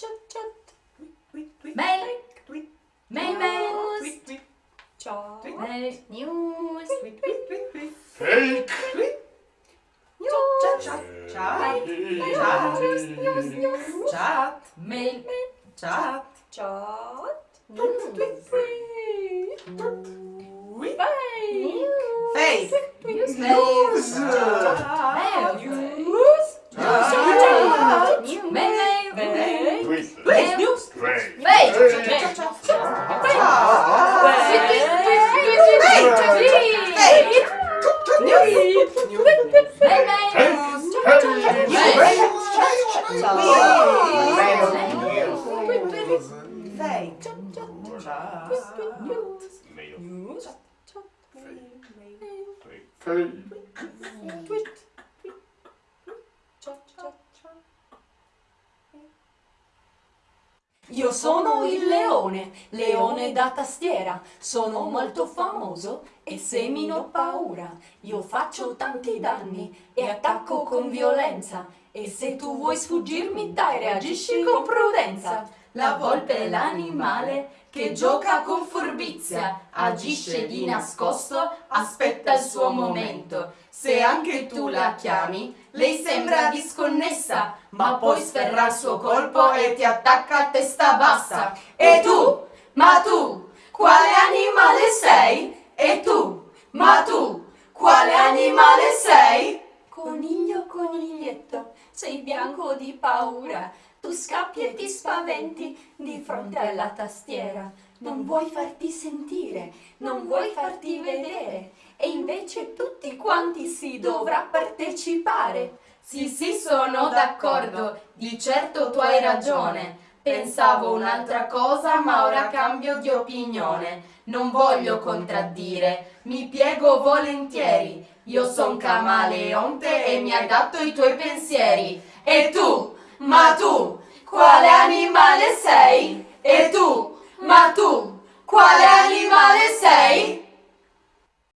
Tjut, tjut. Melk. Memes. Melk news. Fake. Chat. Chat. Chat. Chat. Mail. Chat. Chat. News. Fake. Fake. News. News. Please, news. Play. Play. Tweet. Tweet. Tweet. Tweet. Tweet. Tweet. Io sono il leone, leone da tastiera, sono molto famoso e semino paura. Io faccio tanti danni e attacco con violenza e se tu vuoi sfuggirmi dai reagisci con prudenza. La volpe è l'animale che gioca con furbizia, agisce di nascosto, aspetta il suo momento. Se anche tu la chiami, lei sembra disconnessa, ma poi sferra il suo colpo e ti attacca a testa bassa. E tu? Ma tu? Quale animale sei? E tu? Ma tu? Quale animale sei? Coniglio, coniglietto, sei bianco di paura. Tu scappi e ti spaventi di fronte alla tastiera. Non vuoi farti sentire, non vuoi farti vedere. E invece tutti quanti si dovrà partecipare. Sì, sì, sono d'accordo, di certo tu hai ragione. Pensavo un'altra cosa ma ora cambio di opinione, non voglio contraddire, mi piego volentieri, io son camaleonte e mi adatto dato i tuoi pensieri. E tu, ma tu, quale animale sei? E tu, ma tu, quale animale